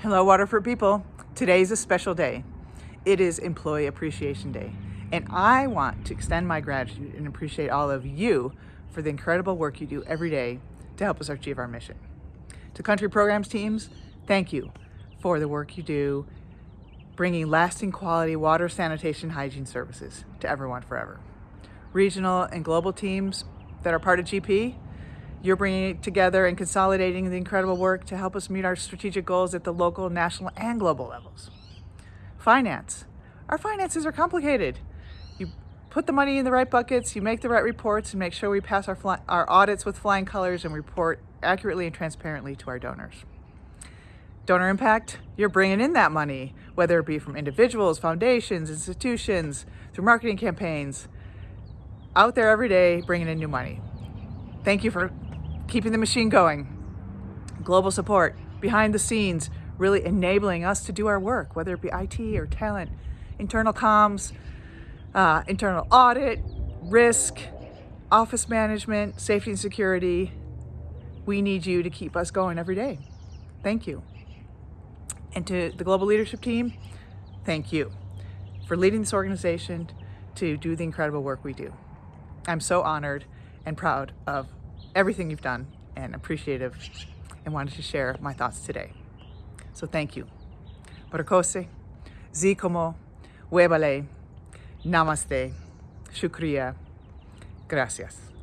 Hello, Water For People. Today is a special day. It is Employee Appreciation Day. And I want to extend my gratitude and appreciate all of you for the incredible work you do every day to help us achieve our mission. To country programs teams, thank you for the work you do bringing lasting quality water, sanitation, hygiene services to everyone forever. Regional and global teams that are part of GP, you're bringing it together and consolidating the incredible work to help us meet our strategic goals at the local, national, and global levels. Finance. Our finances are complicated. You put the money in the right buckets, you make the right reports, and make sure we pass our, our audits with flying colors and report accurately and transparently to our donors. Donor impact, you're bringing in that money, whether it be from individuals, foundations, institutions, through marketing campaigns, out there every day bringing in new money. Thank you for keeping the machine going. Global support, behind the scenes, really enabling us to do our work, whether it be IT or talent, internal comms, uh, internal audit, risk, office management, safety and security. We need you to keep us going every day. Thank you. And to the global leadership team, thank you for leading this organization to do the incredible work we do. I'm so honored and proud of everything you've done and appreciative and wanted to share my thoughts today. So thank you. Barakose, Zikomo, Webale, Namaste, Shukriya, Gracias.